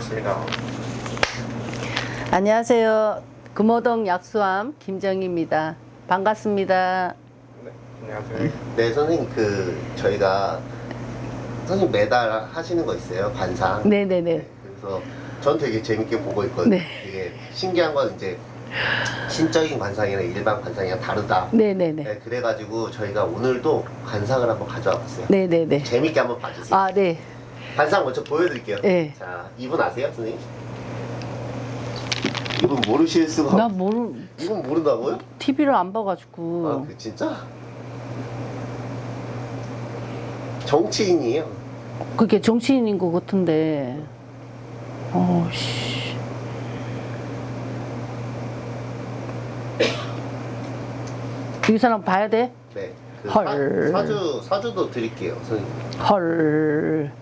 반갑습니다. 안녕하세요. 금호동 약수암 김정희입니다. 반갑습니다. 네, 안녕하세요. 네 선생님 그 저희가 선생님 매달 하시는 거 있어요 관상 네 네 네. 그래서 전 되게 재밌게 보고 있거든요 네. 되게 신기한 건 이제 신적인 관상이랑 일반 관상이랑 다르다 네네네. 네, 그래가지고 저희가 오늘도 관상을 한번 가져와 봤어요 네네네. 재밌게 한번 봐주세요 아, 네. 관상 먼저 보여드릴게요 네. 자 이분 아세요 선생님? 이분 모르실 수가 나 없... 모르, 이분 모른다고요? TV를 안 봐가지고. 아, 그 진짜? 정치인이에요. 그게 정치인인 것 같은데. 어, 씨. 이 사람 봐야 돼? 네. 그 헐. 사, 주 사주도 드릴게요, 선생님. 헐.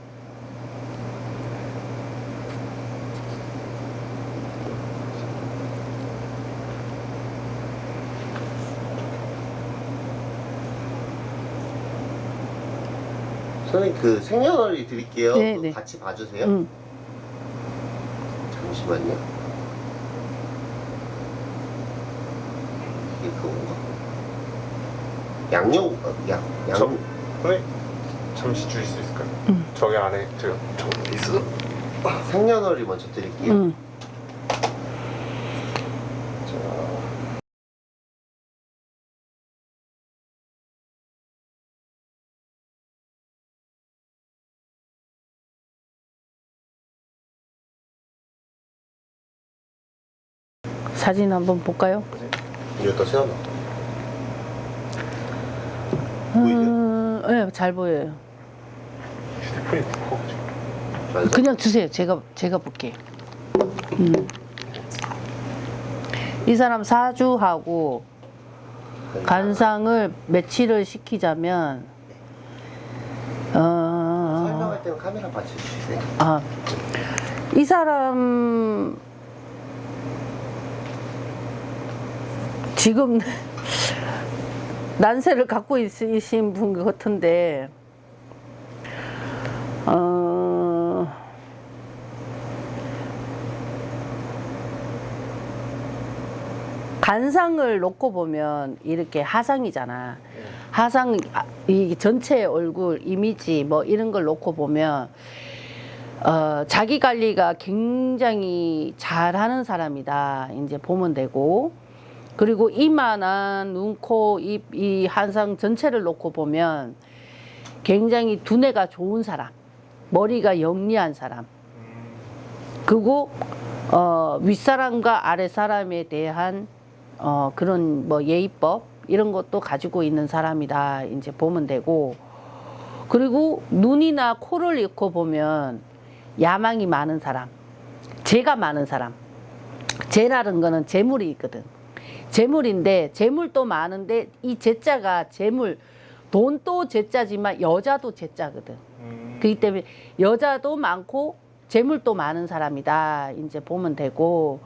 선생님 그 생년월일 드릴게요. 네, 네. 같이 봐주세요. 응. 잠시만요. 이게 그건가? 양력 어, 양 양. 저- 선생님, 잠시 주실 수 있을까요? 응. 저기 안에 제가 저 있어. 생년월일 먼저 드릴게요. 응. 사진 한번 볼까요? 세워놔. 보이죠? 음, 네, 잘 보여요. 휴대폰이 무거워가지고. 맞아. 그냥 주세요. 제가 제가 볼게요. 음. 이 사람 사주하고 간상을 며칠을 시키자면 어, 설명할 때는 카메라 받쳐주세요. 아, 이 사람 지금 난세를 갖고 있으신 분 같은데 어, 간상을 놓고 보면 이렇게 하상이잖아. 하상 아, 이 전체 얼굴 이미지 뭐 이런 걸 놓고 보면 어, 자기 관리가 굉장히 잘하는 사람이다. 이제 보면 되고 그리고 이만한 눈, 코, 입, 이 한상 전체를 놓고 보면 굉장히 두뇌가 좋은 사람, 머리가 영리한 사람, 그리고 어, 윗사람과 아랫사람에 대한 어, 그런 뭐 예의법 이런 것도 가지고 있는 사람이다. 이제 보면 되고 그리고 눈이나 코를 잃고 보면 야망이 많은 사람, 재가 많은 사람. 재라는 거는 재물이 있거든. 재물인데 재물도 많은데 이 재자가 재물 돈도 재자지만 여자도 재자거든. 음, 그렇기 때문에 여자도 많고 재물도 많은 사람이다. 이제 보면 되고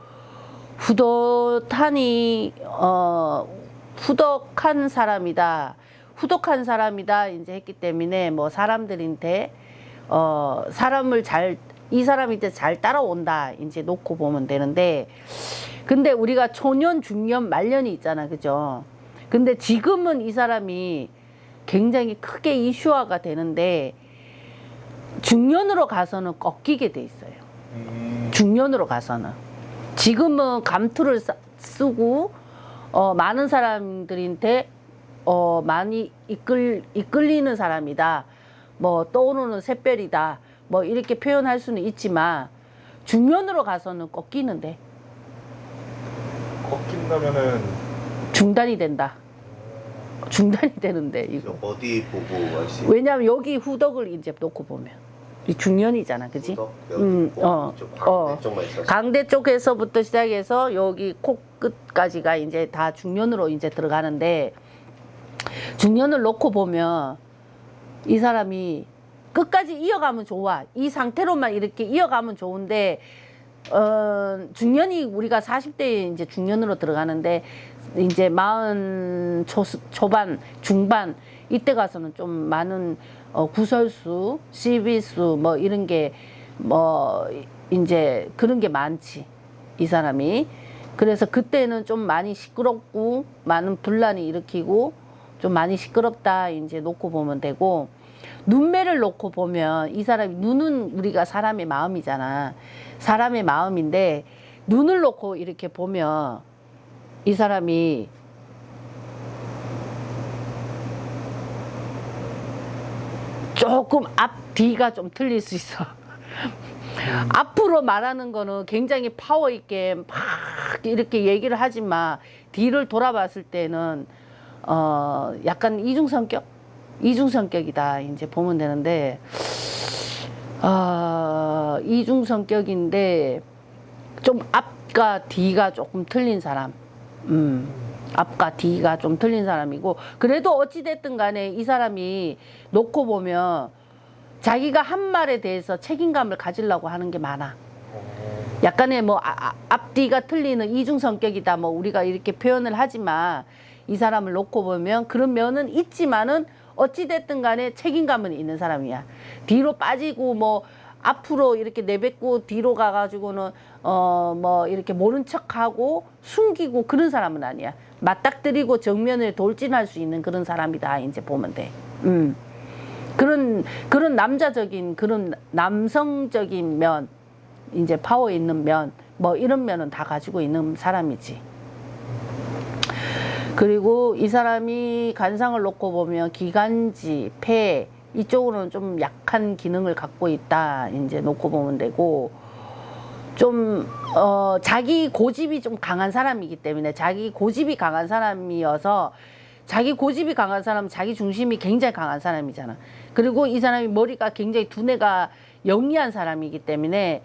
후덕하니 어 후덕한 사람이다. 후덕한 사람이다. 이제 했기 때문에 뭐 사람들한테 어 사람을 잘 이 사람이 이제 잘 따라온다. 이제 놓고 보면 되는데 근데 우리가 초년, 중년, 말년이 있잖아. 그죠? 근데 지금은 이 사람이 굉장히 크게 이슈화가 되는데 중년으로 가서는 꺾이게 돼 있어요. 음, 중년으로 가서는 지금은 감투를 쓰- 쓰고 어, 많은 사람들한테 어, 많이 이끌 이끌리는 사람이다. 뭐 떠오르는 샛별이다. 뭐 이렇게 표현할 수는 있지만 중년으로 가서는 꺾이는데 꺾인다면은 중단이 된다. 중단이 되는데 이거. 어디 보고 하시? 왜냐하면 여기 후덕을 이제 놓고 보면 이 중년이잖아, 그지? 음, 있고 어, 어. 강대 쪽에서부터 시작해서 여기 코끝까지가 이제 다 중년으로 이제 들어가는데 중년을 놓고 보면 이 사람이 끝까지 이어가면 좋아. 이 상태로만 이렇게 이어가면 좋은데 어, 중년이 우리가 40대에 이제 중년으로 들어가는데 이제 마흔 초, 초반, 중반 이때 가서는 좀 많은 어, 구설수, 시비수 뭐 이런 게 뭐 이제 그런 게 많지 이 사람이 그래서 그때는 좀 많이 시끄럽고 많은 분란이 일으키고 좀 많이 시끄럽다 이제 놓고 보면 되고 눈매를 놓고 보면 이 사람이 눈은 우리가 사람의 마음이잖아 사람의 마음인데 눈을 놓고 이렇게 보면 이 사람이 조금 앞 뒤가 좀 틀릴 수 있어. 앞으로 말하는 거는 굉장히 파워 있게 막 이렇게 얘기를 하지만 뒤를 돌아봤을 때는 어 약간 이중 성격, 이중 성격이다 이제 보면 되는데 어 이중 성격인데 좀 앞과 뒤가 조금 틀린 사람. 음. 앞과 뒤가 좀 틀린 사람이고 그래도 어찌 됐든 간에 이 사람이 놓고 보면 자기가 한 말에 대해서 책임감을 가지려고 하는 게 많아. 어, 약간의 뭐 아- 아- 앞뒤가 틀리는 이중 성격이다 뭐 우리가 이렇게 표현을 하지만 이 사람을 놓고 보면 그런 면은 있지만은 어찌 됐든 간에 책임감은 있는 사람이야. 뒤로 빠지고 뭐 앞으로 이렇게 내뱉고 뒤로 가가지고는 어 뭐 이렇게 모른 척하고 숨기고 그런 사람은 아니야. 맞닥뜨리고 정면에 돌진할 수 있는 그런 사람이다. 이제 보면 돼. 음. 그런 그런 남자적인 그런 남성적인 면 이제 파워 있는 면 뭐 이런 면은 다 가지고 있는 사람이지. 그리고 이 사람이 간상을 놓고 보면 기관지, 폐 이쪽으로는 좀 약한 기능을 갖고 있다. 이제 놓고 보면 되고 좀 어, 자기 고집이 좀 강한 사람이기 때문에 자기 고집이 강한 사람이어서 자기 고집이 강한 사람, 자기 중심이 굉장히 강한 사람이잖아. 그리고 이 사람이 머리가 굉장히 두뇌가 영리한 사람이기 때문에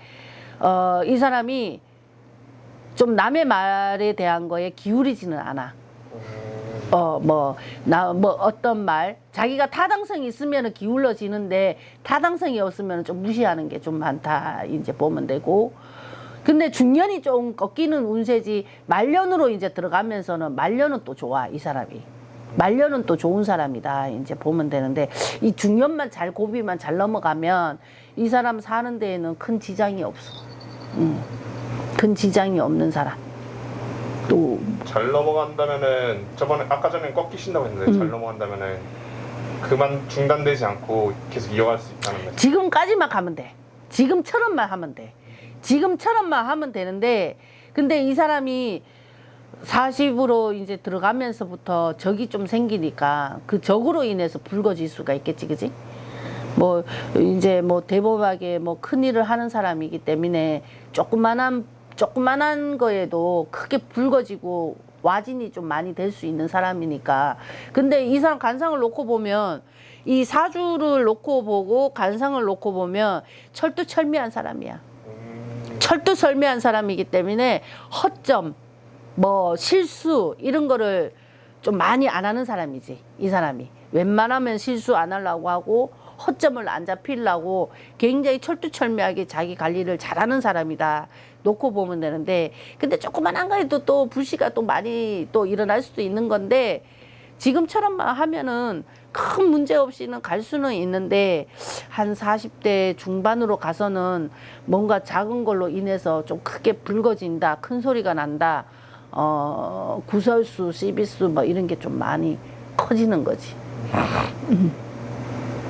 어, 이 사람이 좀 남의 말에 대한 거에 기울이지는 않아. 어, 뭐, 나, 뭐, 어떤 말, 자기가 타당성이 있으면 기울어지는데, 타당성이 없으면 좀 무시하는 게 좀 많다, 이제 보면 되고. 근데 중년이 좀 꺾이는 운세지, 말년으로 이제 들어가면서는, 말년은 또 좋아, 이 사람이. 말년은 또 좋은 사람이다, 이제 보면 되는데, 이 중년만 잘, 고비만 잘 넘어가면, 이 사람 사는 데에는 큰 지장이 없어. 음, 큰 지장이 없는 사람. 또, 잘 넘어간다면은 저번에 아까 전에 꺾이신다고 했는데 음. 잘 넘어간다면은 그만 중단되지 않고 계속 이어갈 수 있다는 거죠. 지금까지만 가면 돼. 지금처럼만 하면 돼. 지금처럼만 하면 되는데, 근데 이 사람이 40으로 이제 들어가면서부터 적이 좀 생기니까 그 적으로 인해서 불거질 수가 있겠지, 그지? 뭐, 이제 뭐 대범하게 뭐 큰일을 하는 사람이기 때문에 조그만한, 조그만한 거에도 크게 불거지고 와진이 좀 많이 될 수 있는 사람이니까. 근데 이 사람 간상을 놓고 보면 이 사주를 놓고 보고 간상을 놓고 보면 철두철미한 사람이야. 음, 철두철미한 사람이기 때문에 허점, 뭐 실수 이런 거를 좀 많이 안 하는 사람이지 이 사람이 웬만하면 실수 안 하려고 하고 허점을 안 잡히려고 굉장히 철두철미하게 자기 관리를 잘하는 사람이다 놓고 보면 되는데 근데 조그만한 거에도 또 불씨가 또 많이 또 일어날 수도 있는 건데 지금처럼만 하면은 큰 문제 없이는 갈 수는 있는데 한 40대 중반으로 가서는 뭔가 작은 걸로 인해서 좀 크게 불거진다 큰 소리가 난다 어 구설수 시비수 뭐 이런 게 좀 많이 커지는 거지.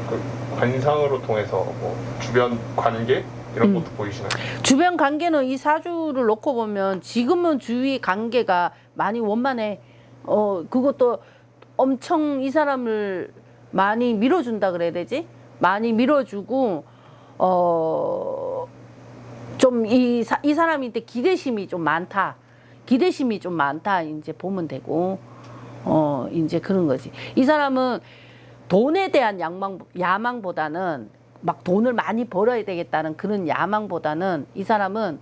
그 관상으로 통해서 뭐 주변 관계 이런 음. 것도 보이시나요? 주변 관계는 이 사주를 놓고 보면 지금은 주위 관계가 많이 원만해. 어, 그것도 엄청 이 사람을 많이 밀어준다 그래야 되지? 많이 밀어주고, 어, 좀 이, 이 사람한테 기대심이 좀 많다. 기대심이 좀 많다. 이제 보면 되고, 어, 이제 그런 거지. 이 사람은 돈에 대한 야망, 야망보다는 막 돈을 많이 벌어야 되겠다는 그런 야망보다는 이 사람은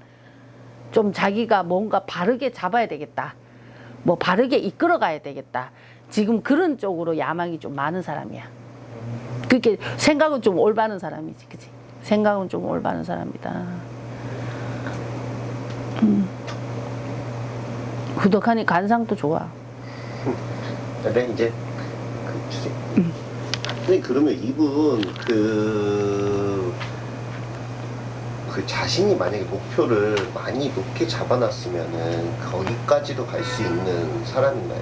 좀 자기가 뭔가 바르게 잡아야 되겠다. 뭐 바르게 이끌어 가야 되겠다. 지금 그런 쪽으로 야망이 좀 많은 사람이야. 그렇게 생각은 좀 올바른 사람이지, 그지? 생각은 좀 올바른 사람이다. 음. 후덕하니 간상도 좋아. 근데 이제 그 주세. 선 생님 그러면 이분 그 그 자신이 만약에 목표를 많이 높게 잡아놨으면은 거기까지도 갈 수 있는 사람인가요?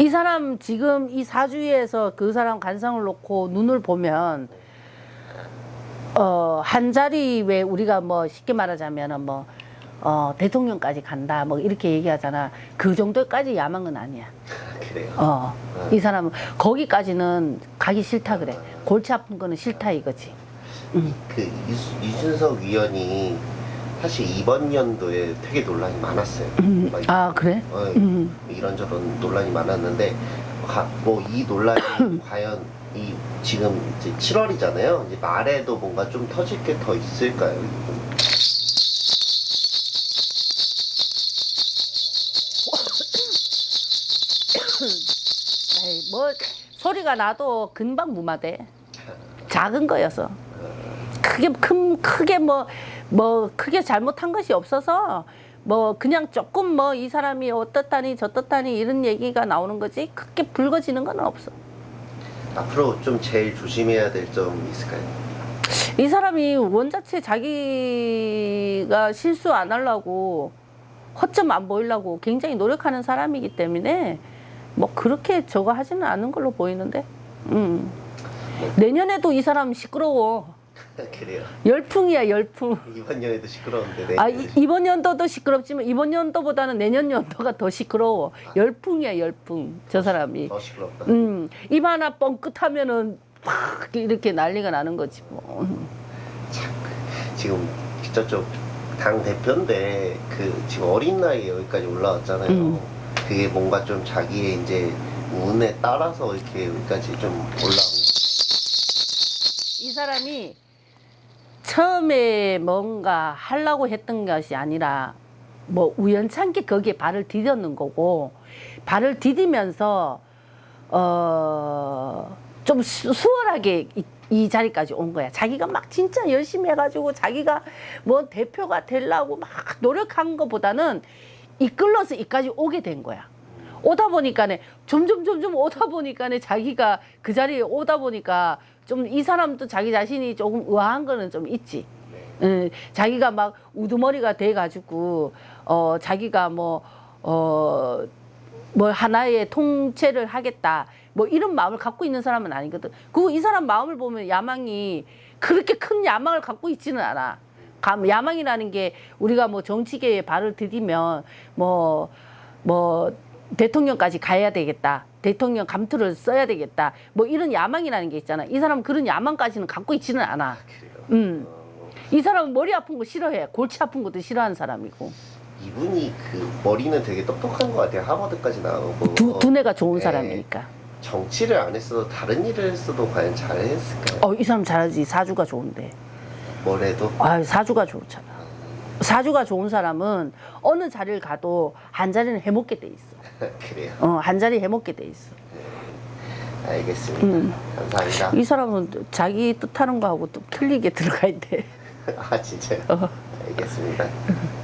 이 사람 지금 이 사주에서 그 사람 관상을 놓고 눈을 보면 어, 한 자리 왜 우리가 뭐 쉽게 말하자면은 뭐 어, 대통령까지 간다 뭐 이렇게 얘기하잖아. 그 정도까지 야망은 아니야. 그래요. 어. 이 사람은 거기까지는 가기 싫다 그래. 골치 아픈 거는 싫다 이거지. 그 이수- 이준석 위원이 사실 이번 연도에 되게 논란이 많았어요. 막아 그래? 어, 음. 이런저런 논란이 많았는데 뭐 이 논란이 과연 이 지금 이제 7월이잖아요. 이제 말에도 뭔가 좀 터질 게 더 있을까요? 소리가 나도 금방 무마돼. 작은 거여서. 크게 큰 크게 뭐뭐 크게 잘못한 것이 없어서 뭐 그냥 조금 뭐 이 사람이 어떻다니 저떻다니 이런 얘기가 나오는 거지 크게 붉어지는 건 없어. 앞으로 좀 제일 조심해야 될 점 있을까요? 이 사람이 원자체 자기가 실수 안 하려고 허점 안 보이려고 굉장히 노력하는 사람이기 때문에 뭐 그렇게 저거 하지는 않은 걸로 보이는데. 음. 내년에도 이 사람 시끄러워. 그래요. 열풍이야 열풍. 이번 연에도 시끄러운데 아 이, 이번 연도도 시끄럽지만 이번 연도보다는 내년 연도가 더 시끄러워. 열풍이야 열풍. 저 사람이. 더 시끄럽다. 음, 입 하나 뻥끗하면은 팍 이렇게 난리가 나는 거지 뭐. 음. 지금 저쪽 당 대표인데 그 지금 어린 나이에 여기까지 올라왔잖아요. 음. 그게 뭔가 좀 자기의 이제 운에 따라서 이렇게 여기까지 좀 올라온 이 사람이 처음에 뭔가 하려고 했던 것이 아니라 뭐 우연찮게 거기에 발을 디뎠는 거고 발을 디디면서 어 좀 수월하게 이, 이 자리까지 온 거야. 자기가 막 진짜 열심히 해가지고 자기가 뭐 대표가 되려고 막 노력한 것보다는 이끌러서 이까지 오게 된 거야. 오다 보니까네 점점 점점 오다 보니까네 자기가 그 자리에 오다 보니까 좀 이 사람도 자기 자신이 조금 의아한 거는 좀 있지. 응, 자기가 막 우두머리가 돼 가지고 어 자기가 뭐 어 뭐 하나의 통째를 하겠다 뭐 이런 마음을 갖고 있는 사람은 아니거든. 그리고 이 사람 마음을 보면 야망이 그렇게 큰 야망을 갖고 있지는 않아. 감- 야망이라는 게 우리가 뭐 정치계에 발을 디디면 뭐, 뭐, 대통령까지 가야 되겠다. 대통령 감투를 써야 되겠다. 뭐 이런 야망이라는 게 있잖아. 이 사람은 그런 야망까지는 갖고 있지는 않아. 그래요. 음. 어, 이 사람은 머리 아픈 거 싫어해. 골치 아픈 것도 싫어하는 사람이고. 이분이 그 머리는 되게 똑똑한 것 같아요. 하버드까지 나오고 두, 두뇌가 좋은 네. 사람이니까. 정치를 안 했어도 다른 일을 했어도 과연 잘했을까요? 어, 이 사람 잘하지. 사주가 좋은데. 뭘 해도 아, 사주가 좋잖아. 사주가 좋은 사람은 어느 자리를 가도 한 자리는 해먹게 돼 있어. 그래요. 어, 한 자리 해먹게 돼 있어. 알겠습니다. 음. 감사합니다. 이 사람은 자기 뜻하는 거하고 또 틀리게 들어가야 돼. 아 진짜요? 어. 알겠습니다.